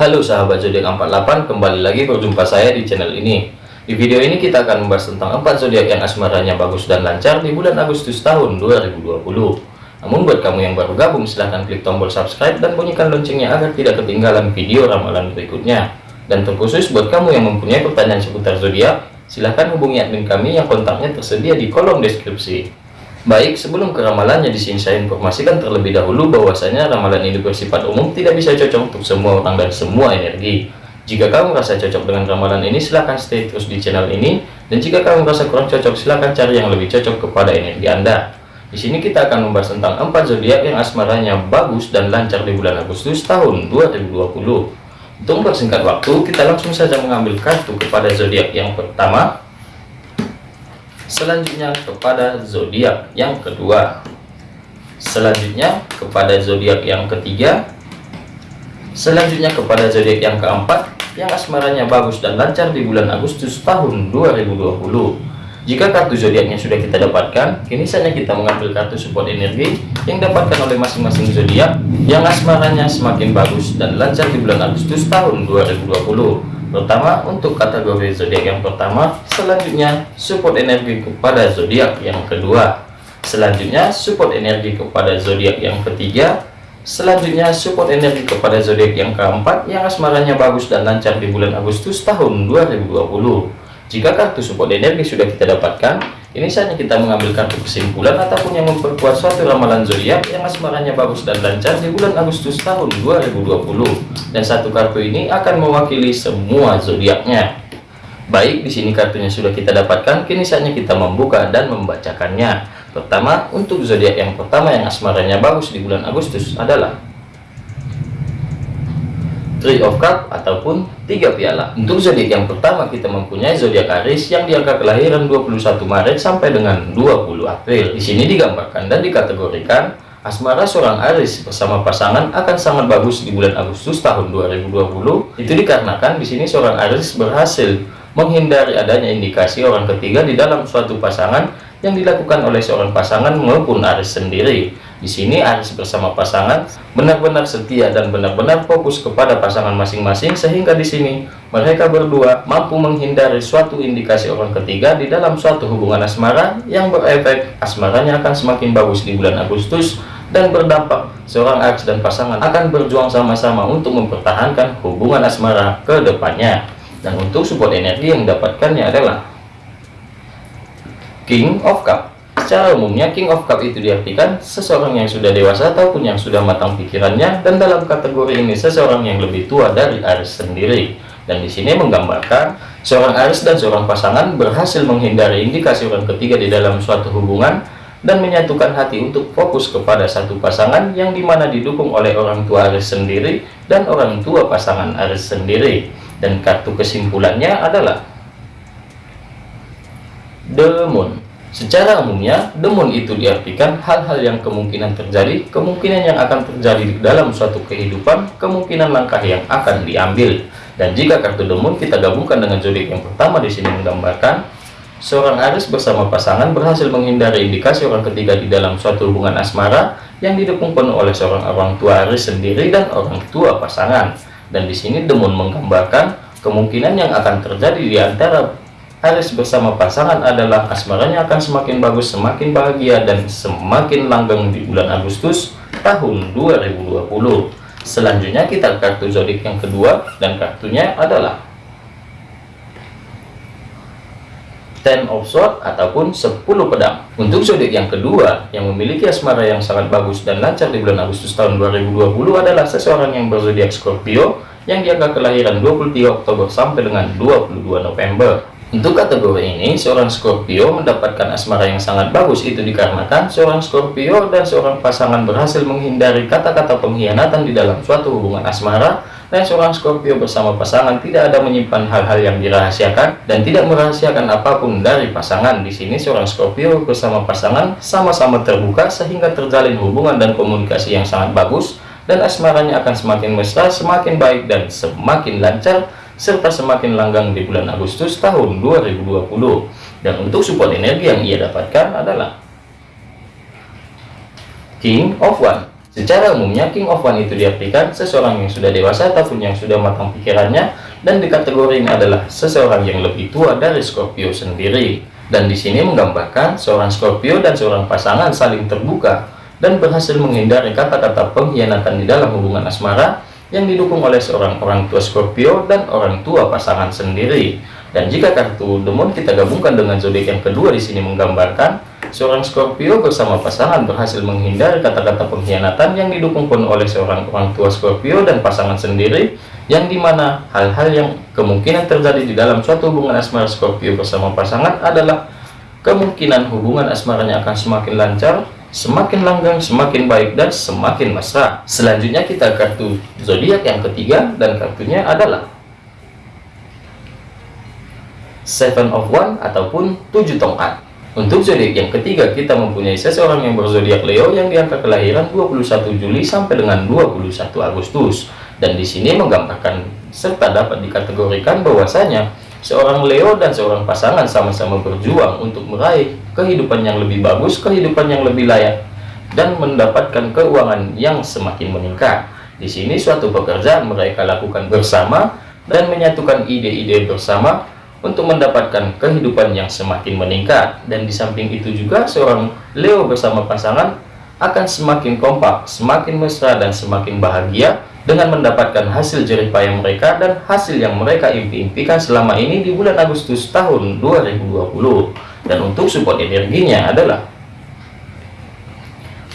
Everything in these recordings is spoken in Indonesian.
Halo sahabat zodiak 48, kembali lagi berjumpa saya di channel ini. Di video ini kita akan membahas tentang 4 zodiak yang asmaranya bagus dan lancar di bulan Agustus tahun 2020. Namun buat kamu yang baru gabung silahkan klik tombol subscribe dan bunyikan loncengnya agar tidak ketinggalan video ramalan berikutnya. Dan terkhusus buat kamu yang mempunyai pertanyaan seputar zodiak, silahkan hubungi admin kami yang kontaknya tersedia di kolom deskripsi. Baik, sebelum ke ramalannya di sini saya informasikan terlebih dahulu bahwasanya ramalan ini bersifat umum tidak bisa cocok untuk semua orang dan semua energi. Jika kamu merasa cocok dengan ramalan ini, silahkan stay terus di channel ini. Dan jika kamu merasa kurang cocok, silahkan cari yang lebih cocok kepada energi Anda. Di sini kita akan membahas tentang empat zodiak yang asmaranya bagus dan lancar di bulan Agustus tahun 2020. Untuk mempersingkat waktu, kita langsung saja mengambil kartu kepada zodiak yang pertama, selanjutnya kepada zodiak yang kedua. Selanjutnya kepada zodiak yang ketiga. Selanjutnya kepada zodiak yang keempat yang asmaranya bagus dan lancar di bulan Agustus tahun 2020 jika kartu zodiaknya sudah kita dapatkan kini saatnya kita mengambil kartu support energi yang dapatkan oleh masing-masing zodiak yang asmaranya semakin bagus dan lancar di bulan Agustus tahun 2020 pertama untuk kategori zodiak yang pertama selanjutnya support energi kepada zodiak yang kedua. Selanjutnya support energi kepada zodiak yang ketiga. Selanjutnya support energi kepada zodiak yang keempat yang asmaranya bagus dan lancar di bulan Agustus tahun 2020 jika kartu support energi sudah kita dapatkan, ini saatnya kita mengambil kartu kesimpulan ataupun yang memperkuat suatu ramalan zodiak yang asmaranya bagus dan lancar di bulan Agustus tahun 2020. Dan satu kartu ini akan mewakili semua zodiaknya. Baik, di sini kartunya sudah kita dapatkan, kini saatnya kita membuka dan membacakannya. Pertama, untuk zodiak yang pertama yang asmaranya bagus di bulan Agustus adalah Three of Cup ataupun tiga piala. Untuk zodiak yang pertama kita mempunyai zodiak Aries yang di angka kelahiran 21 Maret sampai dengan 20 April. Di sini digambarkan dan dikategorikan asmara seorang Aries bersama pasangan akan sangat bagus di bulan Agustus tahun 2020. Itu dikarenakan di sini seorang Aries berhasil menghindari adanya indikasi orang ketiga di dalam suatu pasangan yang dilakukan oleh seorang pasangan maupun Aries sendiri. Di sini Aries bersama pasangan benar-benar setia dan benar-benar fokus kepada pasangan masing-masing sehingga di sini mereka berdua mampu menghindari suatu indikasi orang ketiga di dalam suatu hubungan asmara yang berefek asmaranya akan semakin bagus di bulan Agustus dan berdampak seorang Aries dan pasangan akan berjuang sama-sama untuk mempertahankan hubungan asmara ke depannya. Dan untuk support energi yang didapatkannya adalah King of Cup. Secara umumnya King of Cup itu diartikan seseorang yang sudah dewasa ataupun yang sudah matang pikirannya dan dalam kategori ini seseorang yang lebih tua dari Aries sendiri. Dan di sini menggambarkan seorang Aries dan seorang pasangan berhasil menghindari indikasi orang ketiga di dalam suatu hubungan dan menyatukan hati untuk fokus kepada satu pasangan yang di mana didukung oleh orang tua Aries sendiri dan orang tua pasangan Aries sendiri. Dan kartu kesimpulannya adalah The Moon. Secara umumnya, demon itu diartikan hal-hal yang kemungkinan terjadi, kemungkinan yang akan terjadi dalam suatu kehidupan, kemungkinan langkah yang akan diambil. Dan jika kartu demon kita gabungkan dengan zodiak yang pertama di sini menggambarkan seorang Aries bersama pasangan berhasil menghindari indikasi orang ketiga di dalam suatu hubungan asmara yang didukung penuh oleh seorang orang tua Aries sendiri dan orang tua pasangan. Dan di sini demon menggambarkan kemungkinan yang akan terjadi di antara Aries bersama pasangan adalah asmaranya akan semakin bagus, semakin bahagia, dan semakin langgeng di bulan Agustus tahun 2020. Selanjutnya kita kartu zodiak yang kedua, dan kartunya adalah Ten of Swords ataupun 10 pedang. Untuk zodiak yang kedua yang memiliki asmara yang sangat bagus dan lancar di bulan Agustus tahun 2020 adalah seseorang yang berzodiak Scorpio yang diangka kelahiran 23 Oktober sampai dengan 22 November. Untuk kategori ini, seorang Scorpio mendapatkan asmara yang sangat bagus. Itu dikarenakan seorang Scorpio dan seorang pasangan berhasil menghindari kata-kata pengkhianatan di dalam suatu hubungan asmara. Dan seorang Scorpio bersama pasangan tidak ada menyimpan hal-hal yang dirahasiakan dan tidak merahasiakan apa pun dari pasangan. Di sini seorang Scorpio bersama pasangan sama-sama terbuka sehingga terjalin hubungan dan komunikasi yang sangat bagus. Dan asmaranya akan semakin mesra, semakin baik dan semakin lancar serta semakin langgang di bulan Agustus tahun 2020 dan untuk support energi yang ia dapatkan adalah King of One Secara umumnya King of One itu diartikan seseorang yang sudah dewasa ataupun yang sudah matang pikirannya dan di kategori ini adalah seseorang yang lebih tua dari Scorpio sendiri. Dan di sini menggambarkan seorang Scorpio dan seorang pasangan saling terbuka dan berhasil menghindari kata-kata pengkhianatan di dalam hubungan asmara yang didukung oleh seorang orang tua Scorpio dan orang tua pasangan sendiri. Dan jika kartu demon kita gabungkan dengan zodiak yang kedua di sini menggambarkan seorang Scorpio bersama pasangan berhasil menghindari kata-kata pengkhianatan yang didukung pun oleh seorang orang tua Scorpio dan pasangan sendiri yang di mana hal-hal yang kemungkinan terjadi di dalam suatu hubungan asmara Scorpio bersama pasangan adalah kemungkinan hubungan asmaranya akan semakin lancar semakin langgang, semakin baik, dan semakin mesra. Selanjutnya kita kartu zodiak yang ketiga, dan kartunya adalah Seven of One ataupun tujuh tongkat. Untuk zodiak yang ketiga, kita mempunyai seseorang yang berzodiak Leo yang diangka kelahiran 21 Juli sampai dengan 21 Agustus. Dan di sini menggambarkan serta dapat dikategorikan bahwasanya seorang Leo dan seorang pasangan sama-sama berjuang untuk meraih kehidupan yang lebih bagus, kehidupan yang lebih layak, dan mendapatkan keuangan yang semakin meningkat. Di sini suatu pekerjaan mereka lakukan bersama dan menyatukan ide-ide bersama untuk mendapatkan kehidupan yang semakin meningkat. Dan di samping itu juga seorang Leo bersama pasangan akan semakin kompak, semakin mesra, dan semakin bahagia dengan mendapatkan hasil jerih payah mereka dan hasil yang mereka impi-impikan selama ini di bulan Agustus tahun 2020 dan untuk support energinya adalah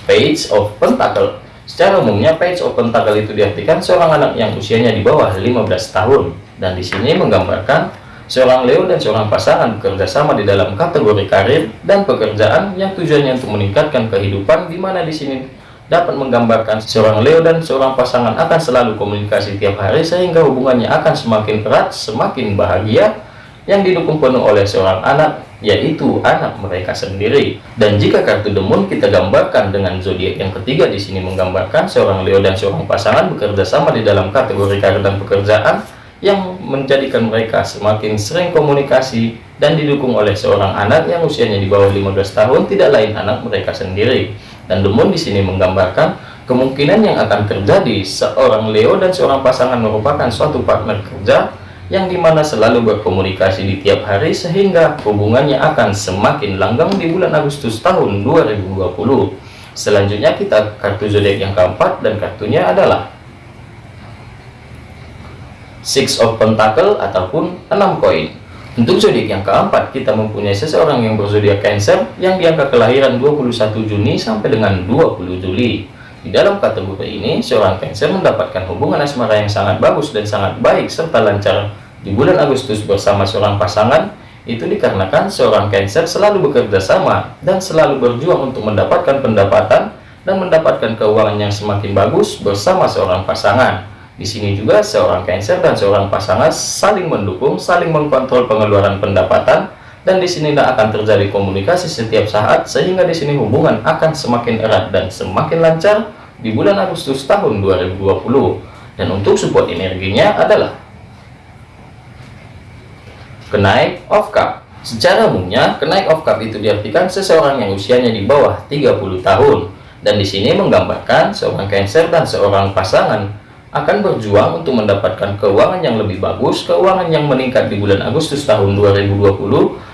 Page of Pentacle. Secara umumnya Page of Pentacle itu diartikan seorang anak yang usianya di bawah 15 tahun. Dan di sini menggambarkan seorang Leo dan seorang pasangan bekerja sama di dalam kategori karir dan pekerjaan yang tujuannya untuk meningkatkan kehidupan di mana di sini dapat menggambarkan seorang Leo dan seorang pasangan akan selalu komunikasi tiap hari sehingga hubungannya akan semakin erat, semakin bahagia yang didukung penuh oleh seorang anak yaitu anak mereka sendiri. Dan jika kartu demun kita gambarkan dengan zodiak yang ketiga di sini menggambarkan seorang Leo dan seorang pasangan bekerja sama di dalam kategori karir dan pekerjaan yang menjadikan mereka semakin sering komunikasi dan didukung oleh seorang anak yang usianya di bawah 15 tahun tidak lain anak mereka sendiri. Dan Demon di sini menggambarkan kemungkinan yang akan terjadi seorang Leo dan seorang pasangan merupakan suatu partner kerja yang di mana selalu berkomunikasi di tiap hari sehingga hubungannya akan semakin langgang di bulan Agustus tahun 2020. Selanjutnya kita kartu zodiak yang keempat dan kartunya adalah Six of Pentacle ataupun enam koin. Untuk zodiak yang keempat, kita mempunyai seseorang yang berzodiak Cancer yang diangka kelahiran 21 Juni sampai dengan 20 Juli. Di dalam kategori ini, seorang Cancer mendapatkan hubungan asmara yang sangat bagus dan sangat baik serta lancar di bulan Agustus bersama seorang pasangan. Itu dikarenakan seorang Cancer selalu bekerja sama dan selalu berjuang untuk mendapatkan pendapatan dan mendapatkan keuangan yang semakin bagus bersama seorang pasangan. Di sini juga seorang Cancer dan seorang pasangan saling mendukung, saling mengkontrol pengeluaran pendapatan, dan di sini tidak akan terjadi komunikasi setiap saat, sehingga di sini hubungan akan semakin erat dan semakin lancar di bulan Agustus tahun 2020. Dan untuk support energinya adalah kenaik of cup. Secara umumnya, kenaik of cup itu diartikan seseorang yang usianya di bawah 30 tahun. Dan di sini menggambarkan seorang Cancer dan seorang pasangan akan berjuang untuk mendapatkan keuangan yang lebih bagus, keuangan yang meningkat di bulan Agustus tahun 2020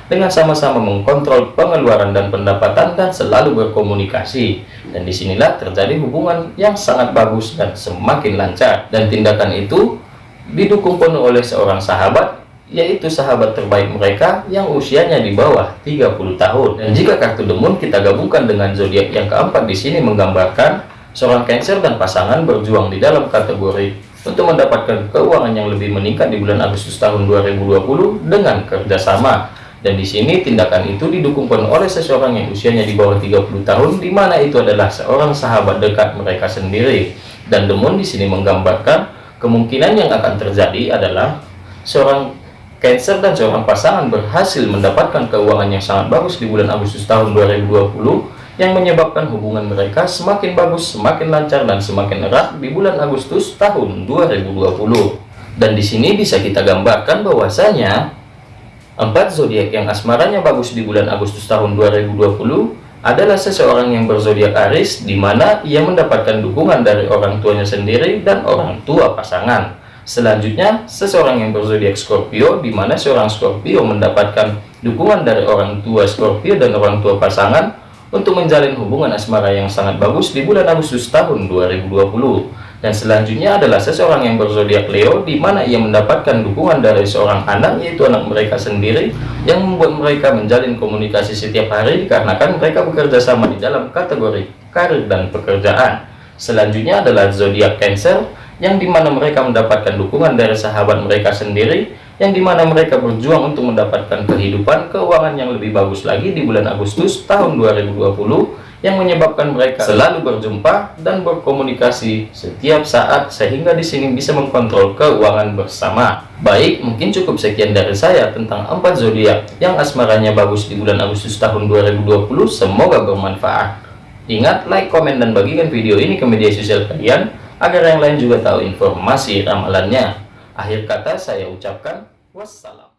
dengan sama-sama mengkontrol pengeluaran dan pendapatan dan selalu berkomunikasi. Dan di sinilah terjadi hubungan yang sangat bagus dan semakin lancar. Dan tindakan itu didukung penuh oleh seorang sahabat yaitu sahabat terbaik mereka yang usianya di bawah 30 tahun. Dan jika kartu demun kita gabungkan dengan zodiak yang keempat di sini menggambarkan Seorang Cancer dan pasangan berjuang di dalam kategori untuk mendapatkan keuangan yang lebih meningkat di bulan Agustus tahun 2020 dengan kerjasama. Dan di sini tindakan itu didukung oleh seseorang yang usianya di bawah 30 tahun, di mana itu adalah seorang sahabat dekat mereka sendiri. Dan Demon di sini menggambarkan kemungkinan yang akan terjadi adalah seorang Cancer dan seorang pasangan berhasil mendapatkan keuangan yang sangat bagus di bulan Agustus tahun 2020 yang menyebabkan hubungan mereka semakin bagus, semakin lancar, dan semakin erat di bulan Agustus tahun 2020. Dan di sini bisa kita gambarkan bahwasanya empat zodiak yang asmaranya bagus di bulan Agustus tahun 2020 adalah seseorang yang berzodiak Aries di mana ia mendapatkan dukungan dari orang tuanya sendiri dan orang tua pasangan. Selanjutnya, seseorang yang berzodiak Scorpio di mana seorang Scorpio mendapatkan dukungan dari orang tua Scorpio dan orang tua pasangan untuk menjalin hubungan asmara yang sangat bagus di bulan Agustus tahun 2020. Dan selanjutnya adalah seseorang yang berzodiak Leo, di mana ia mendapatkan dukungan dari seorang anak, yaitu anak mereka sendiri, yang membuat mereka menjalin komunikasi setiap hari, dikarenakan mereka bekerja sama di dalam kategori karir dan pekerjaan. Selanjutnya adalah zodiak Cancer, yang di mana mereka mendapatkan dukungan dari sahabat mereka sendiri, yang di mana mereka berjuang untuk mendapatkan kehidupan keuangan yang lebih bagus lagi di bulan Agustus tahun 2020, yang menyebabkan mereka selalu berjumpa dan berkomunikasi setiap saat sehingga di sini bisa mengkontrol keuangan bersama. Baik, mungkin cukup sekian dari saya tentang empat zodiak yang asmaranya bagus di bulan Agustus tahun 2020. Semoga bermanfaat. Ingat, like, komen, dan bagikan video ini ke media sosial kalian agar yang lain juga tahu informasi ramalannya. Akhir kata saya ucapkan wassalam.